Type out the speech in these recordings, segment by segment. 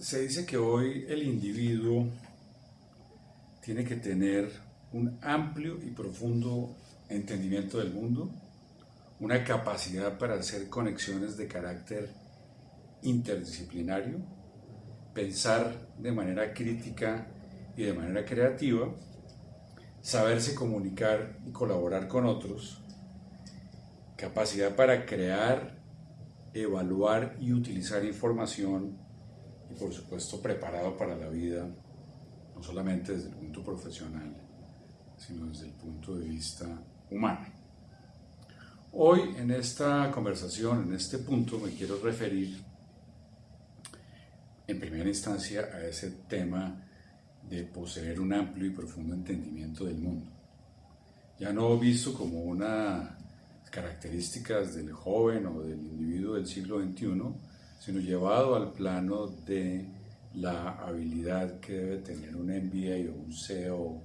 Se dice que hoy el individuo tiene que tener un amplio y profundo entendimiento del mundo, una capacidad para hacer conexiones de carácter interdisciplinario, pensar de manera crítica y de manera creativa, saberse comunicar y colaborar con otros, capacidad para crear, evaluar y utilizar información y por supuesto preparado para la vida, no solamente desde el punto profesional, sino desde el punto de vista humano. Hoy en esta conversación, en este punto, me quiero referir en primera instancia a ese tema de poseer un amplio y profundo entendimiento del mundo. Ya no visto como una características del joven o del individuo del siglo XXI, sino llevado al plano de la habilidad que debe tener un MBA o un CEO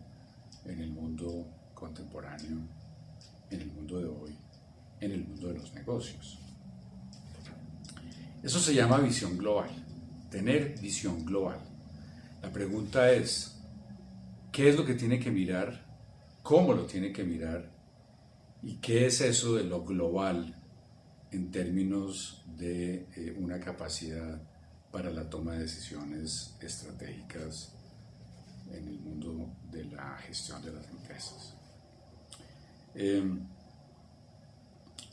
en el mundo contemporáneo, en el mundo de hoy, en el mundo de los negocios. Eso se llama visión global, tener visión global. La pregunta es, ¿qué es lo que tiene que mirar? ¿Cómo lo tiene que mirar? ¿Y qué es eso de lo global en términos de eh, una capacidad para la toma de decisiones estratégicas en el mundo de la gestión de las empresas? Em,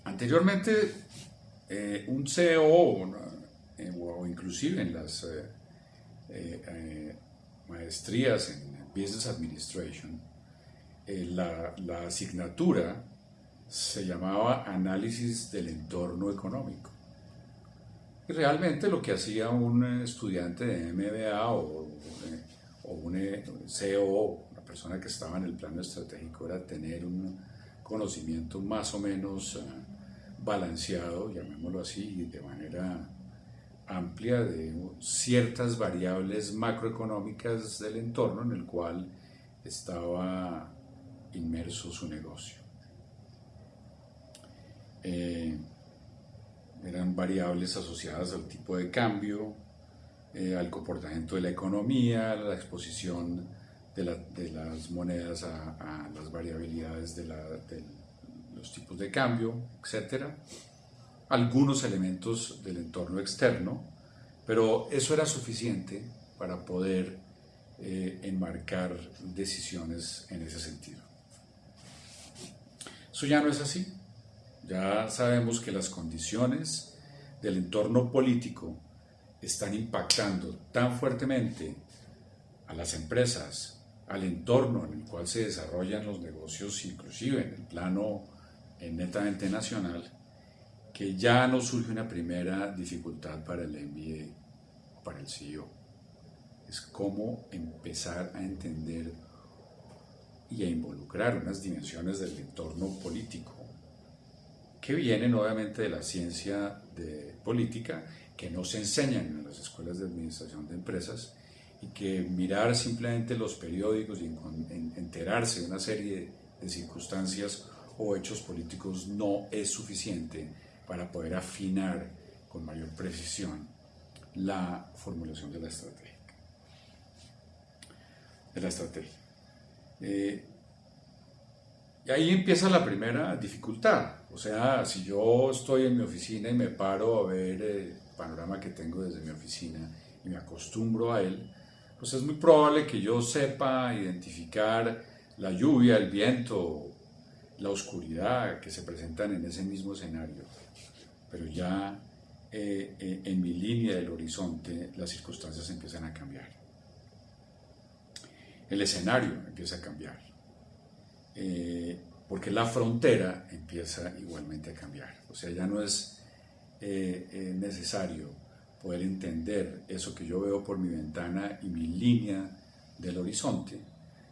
anteriormente, eh, un CEO eh, o inclusive en las eh, maestrías en Business Administration, la, la, asignatura se llamaba Análisis del Entorno Económico. Y realmente lo que hacía un estudiante de MBA o, o un CEO, una persona que estaba en el plano estratégico, era tener un conocimiento más o menos balanceado, llamémoslo así, de manera amplia de ciertas variables macroeconómicas del entorno en el cual estaba inmerso su negocio. Eh, eran variables asociadas al tipo de cambio, eh, al comportamiento de la economía, la exposición de, las monedas a, las variabilidades de, de, los tipos de cambio, etcétera algunos elementos del entorno externo, pero eso era suficiente para poder eh, enmarcar decisiones en ese sentido. Eso ya no es así. Ya sabemos que las condiciones del entorno político están impactando tan fuertemente a las empresas, al entorno en el cual se desarrollan los negocios, inclusive en el plano netamente nacional, que ya no surge una primera dificultad para el MBA o para el CEO. Es cómo empezar a entender y a involucrar unas dimensiones del entorno político que vienen obviamente de la ciencia de política, que no se enseñan en las escuelas de administración de empresas y que mirar simplemente los periódicos y enterarse de una serie de circunstancias o hechos políticos no es suficiente para poder afinar con mayor precisión la formulación de la estrategia. De la estrategia. Eh, y ahí empieza la primera dificultad. O sea, si yo estoy en mi oficina y me paro a ver el panorama que tengo desde mi oficina y me acostumbro a él, pues es muy probable que yo sepa identificar la lluvia, el viento, la oscuridad que se presentan en ese mismo escenario pero ya eh, eh, en mi línea del horizonte las circunstancias empiezan a cambiar. El escenario empieza a cambiar, eh, porque la frontera empieza igualmente a cambiar. O sea, ya no es necesario poder entender eso que yo veo por mi ventana y mi línea del horizonte,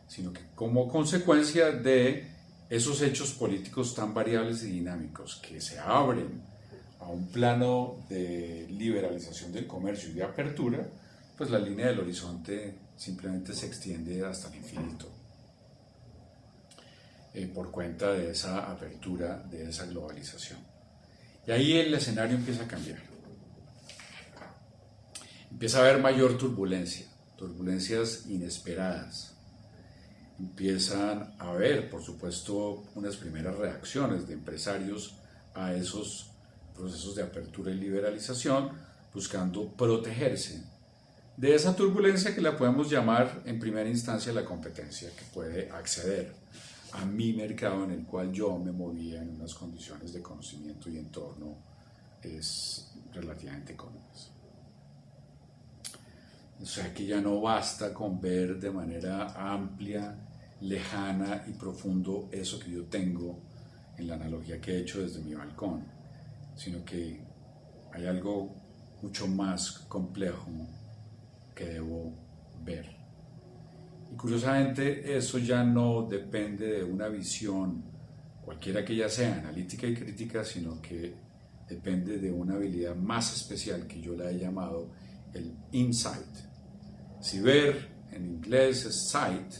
sino que como consecuencia de esos hechos políticos tan variables y dinámicos que se abren a un plano de liberalización del comercio y de apertura, pues la línea del horizonte simplemente se extiende hasta el infinito. Eh, por cuenta de esa apertura, de esa globalización. Y ahí el escenario empieza a cambiar. empieza a haber mayor turbulencia, turbulencias inesperadas. Empiezan a haber, por supuesto, unas primeras reacciones de empresarios a esos procesos de apertura y liberalización, buscando protegerse de esa turbulencia que la podemos llamar en primera instancia la competencia, que puede acceder a mi mercado en el cual yo me movía en unas condiciones de conocimiento y entorno es relativamente cómodas. O sea que ya no basta con ver de manera amplia, lejana y profundo eso que yo tengo en la analogía que he hecho desde mi balcón, sino que hay algo mucho más complejo que debo ver. Y curiosamente eso ya no depende de una visión, cualquiera que ya sea, analítica y crítica, sino que depende de una habilidad más especial que yo la he llamado el insight. Si ver en inglés es sight,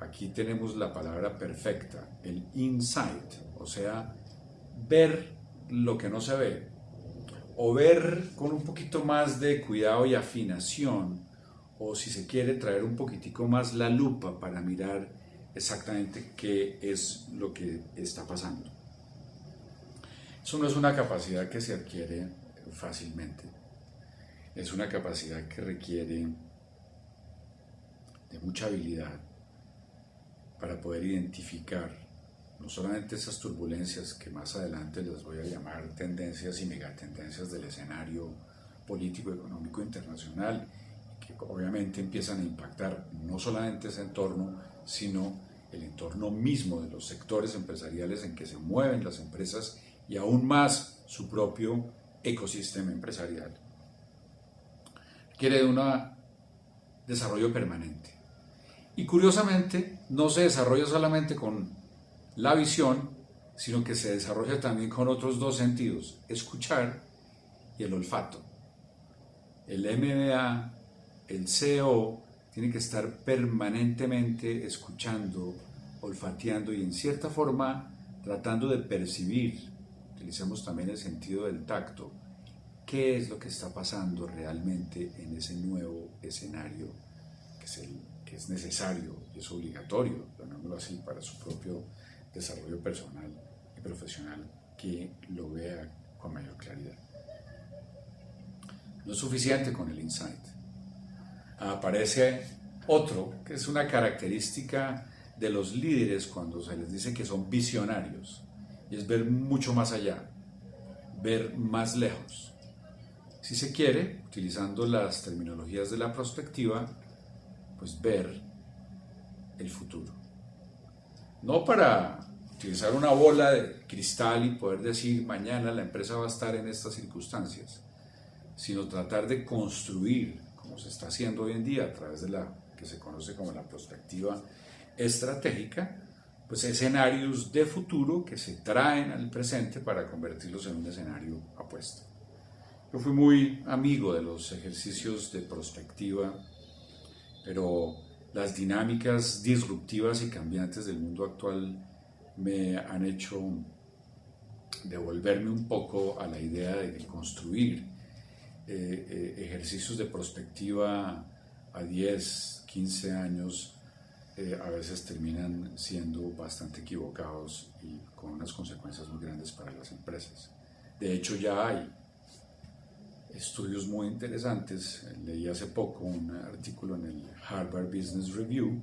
aquí tenemos la palabra perfecta, el insight, o sea, ver lo que no se ve, o ver con un poquito más de cuidado y afinación, o si se quiere traer un poquitico más la lupa para mirar exactamente qué es lo que está pasando. Eso no es una capacidad que se adquiere fácilmente, es una capacidad que requiere de mucha habilidad para poder identificar no solamente esas turbulencias que más adelante les voy a llamar tendencias y megatendencias del escenario político, económico internacional, obviamente empiezan a impactar no solamente ese entorno, sino el entorno mismo de los sectores empresariales en que se mueven las empresas y aún más su propio ecosistema empresarial. Quiere un desarrollo permanente. Y curiosamente, no se desarrolla solamente con la visión, sino que se desarrolla también con otros dos sentidos, escuchar y el olfato. El MBA, el CEO, tiene que estar permanentemente escuchando, olfateando y en cierta forma tratando de percibir, utilizamos también el sentido del tacto, qué es lo que está pasando realmente en ese nuevo escenario que es, que es necesario y es obligatorio, llamémoslo así, para su propio desarrollo personal y profesional que lo vea con mayor claridad. No es suficiente con el insight. Aparece otro, que es una característica de los líderes cuando se les dice que son visionarios, y es ver mucho más allá, ver más lejos. Si se quiere, utilizando las terminologías de la perspectiva, pues ver el futuro. No para utilizar una bola de cristal y poder decir mañana la empresa va a estar en estas circunstancias, sino tratar de construir, como se está haciendo hoy en día a través de la que se conoce como la perspectiva estratégica, pues escenarios de futuro que se traen al presente para convertirlos en un escenario apuesto. Yo fui muy amigo de los ejercicios de perspectiva, pero las dinámicas disruptivas y cambiantes del mundo actual me han hecho devolverme un poco a la idea de construir eh, ejercicios de prospectiva a 10, 15 años eh, a veces terminan siendo bastante equivocados y con unas consecuencias muy grandes para las empresas. De hecho ya hay estudios muy interesantes. Leí hace poco un artículo en el Harvard Business Review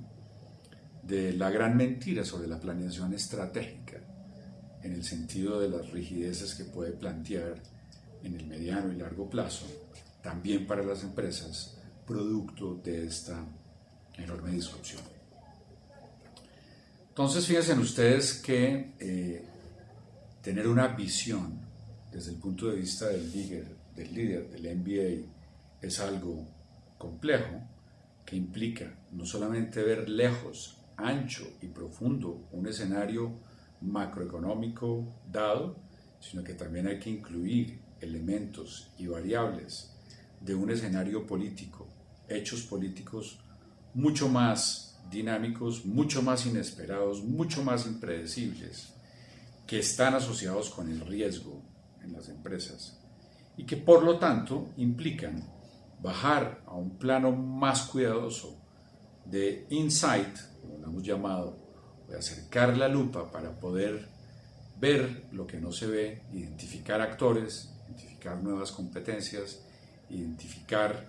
de la gran mentira sobre la planeación estratégica en el sentido de las rigideces que puede plantear en el mediano y largo plazo, también para las empresas, producto de esta enorme disrupción. Entonces, fíjense ustedes que eh, tener una visión desde el punto de vista del líder del líder del MBA es algo complejo que implica no solamente ver lejos, ancho y profundo un escenario macroeconómico dado, sino que también hay que incluir elementos y variables de un escenario político, hechos políticos mucho más dinámicos, mucho más inesperados, mucho más impredecibles, que están asociados con el riesgo en las empresas y que por lo tanto implican bajar a un plano más cuidadoso de insight, como lo hemos llamado, de acercar la lupa para poder ver lo que no se ve, identificar actores, identificar nuevas competencias, identificar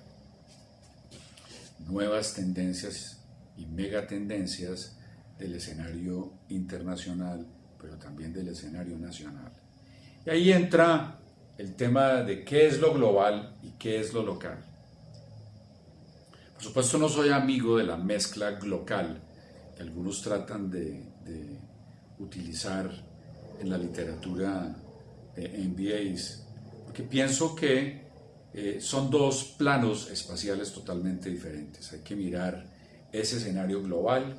nuevas tendencias y megatendencias del escenario internacional, pero también del escenario nacional. Y ahí entra el tema de qué es lo global y qué es lo local. Por supuesto no soy amigo de la mezcla local que algunos tratan de, utilizar en la literatura de MBAs, porque pienso que eh, son dos planos espaciales totalmente diferentes. Hay que mirar ese escenario global,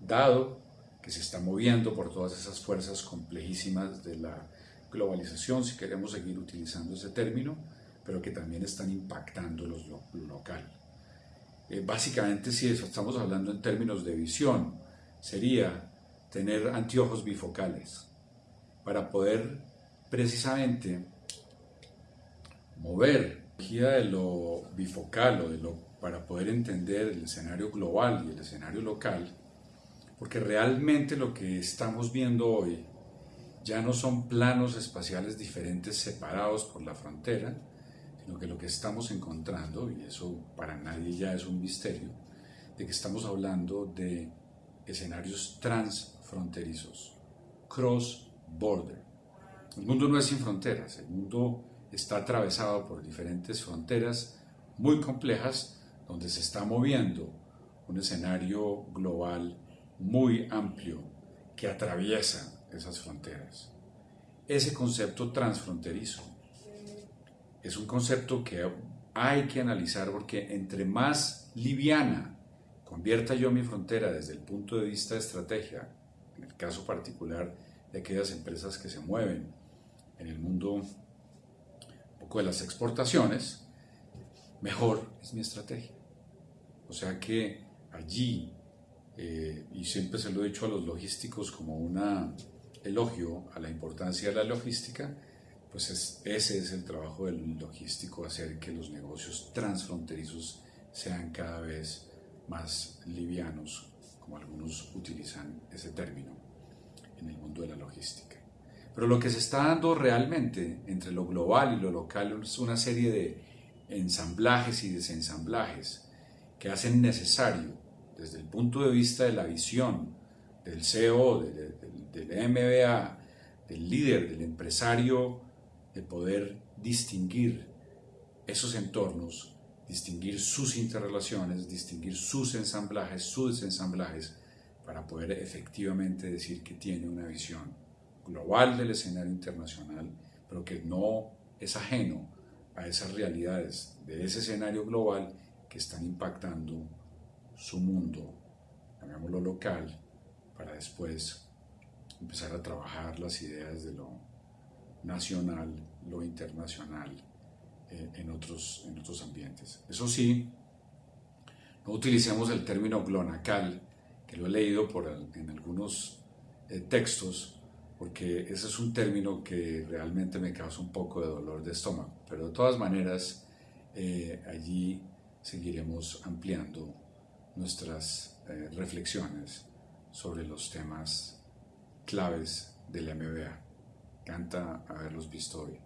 dado que se está moviendo por todas esas fuerzas complejísimas de la globalización, si queremos seguir utilizando ese término, pero que también están impactando lo, local. Eh, básicamente, si estamos hablando en términos de visión, sería tener anteojos bifocales para poder precisamente mover de lo bifocal o de lo, para poder entender el escenario global y el escenario local, porque realmente lo que estamos viendo hoy ya no son planos espaciales diferentes separados por la frontera, sino que lo que estamos encontrando, y eso para nadie ya es un misterio, de que estamos hablando de escenarios transfronterizos, cross-border. El mundo no es sin fronteras, el mundo está atravesado por diferentes fronteras muy complejas donde se está moviendo un escenario global muy amplio que atraviesa esas fronteras. Ese concepto transfronterizo es un concepto que hay que analizar porque entre más liviana convierta yo mi frontera desde el punto de vista de estrategia, en el caso particular de aquellas empresas que se mueven en el mundo un de las exportaciones, mejor es mi estrategia. O sea que allí, eh, y siempre se lo he dicho a los logísticos como una elogio a la importancia de la logística, pues ese es el trabajo del logístico, hacer que los negocios transfronterizos sean cada vez más livianos, como algunos utilizan ese término en el mundo de la logística. Pero lo que se está dando realmente entre lo global y lo local es una serie de ensamblajes y desensamblajes que hacen necesario, desde el punto de vista de la visión del CEO, del, MBA, del líder, del empresario, de poder distinguir esos entornos, distinguir sus interrelaciones, distinguir sus ensamblajes, sus desensamblajes, para poder efectivamente decir que tiene una visión global del escenario internacional, pero que no es ajeno a esas realidades de ese escenario global que están impactando su mundo, llamémoslo local, para después empezar a trabajar las ideas de lo nacional, lo internacional eh, en, otros, en otros ambientes. Eso sí, no utilicemos el término glonacal, que lo he leído en algunos eh, textos, porque ese es un término que realmente me causa un poco de dolor de estómago. Pero de todas maneras, eh, allí seguiremos ampliando nuestras reflexiones sobre los temas claves del MBA. Canta haberlos visto hoy.